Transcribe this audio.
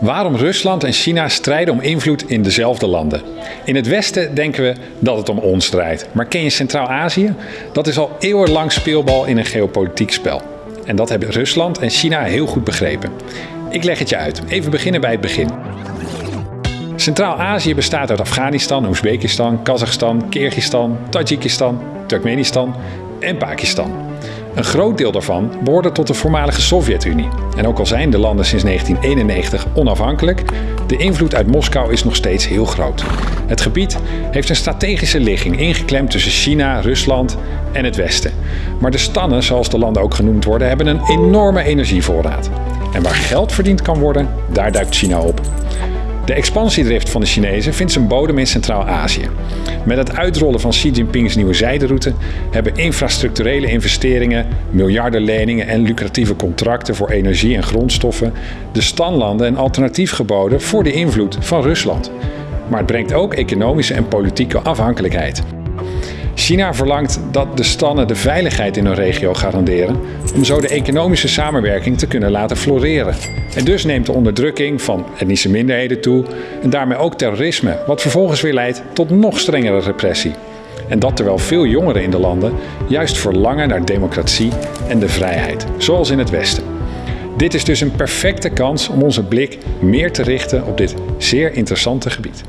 Waarom Rusland en China strijden om invloed in dezelfde landen. In het Westen denken we dat het om ons draait. Maar ken je Centraal-Azië? Dat is al eeuwenlang speelbal in een geopolitiek spel. En dat hebben Rusland en China heel goed begrepen. Ik leg het je uit. Even beginnen bij het begin. Centraal-Azië bestaat uit Afghanistan, Oezbekistan, Kazachstan, Kyrgyzstan, Tajikistan, Turkmenistan en Pakistan. Een groot deel daarvan behoorde tot de voormalige Sovjet-Unie. En ook al zijn de landen sinds 1991 onafhankelijk, de invloed uit Moskou is nog steeds heel groot. Het gebied heeft een strategische ligging ingeklemd tussen China, Rusland en het Westen. Maar de stannen, zoals de landen ook genoemd worden, hebben een enorme energievoorraad. En waar geld verdiend kan worden, daar duikt China op. De expansiedrift van de Chinezen vindt zijn bodem in Centraal-Azië. Met het uitrollen van Xi Jinping's nieuwe zijderoute hebben infrastructurele investeringen, miljarden leningen en lucratieve contracten voor energie en grondstoffen de standlanden een alternatief geboden voor de invloed van Rusland. Maar het brengt ook economische en politieke afhankelijkheid. China verlangt dat de stannen de veiligheid in hun regio garanderen om zo de economische samenwerking te kunnen laten floreren. En dus neemt de onderdrukking van etnische minderheden toe en daarmee ook terrorisme, wat vervolgens weer leidt tot nog strengere repressie. En dat terwijl veel jongeren in de landen juist verlangen naar democratie en de vrijheid, zoals in het Westen. Dit is dus een perfecte kans om onze blik meer te richten op dit zeer interessante gebied.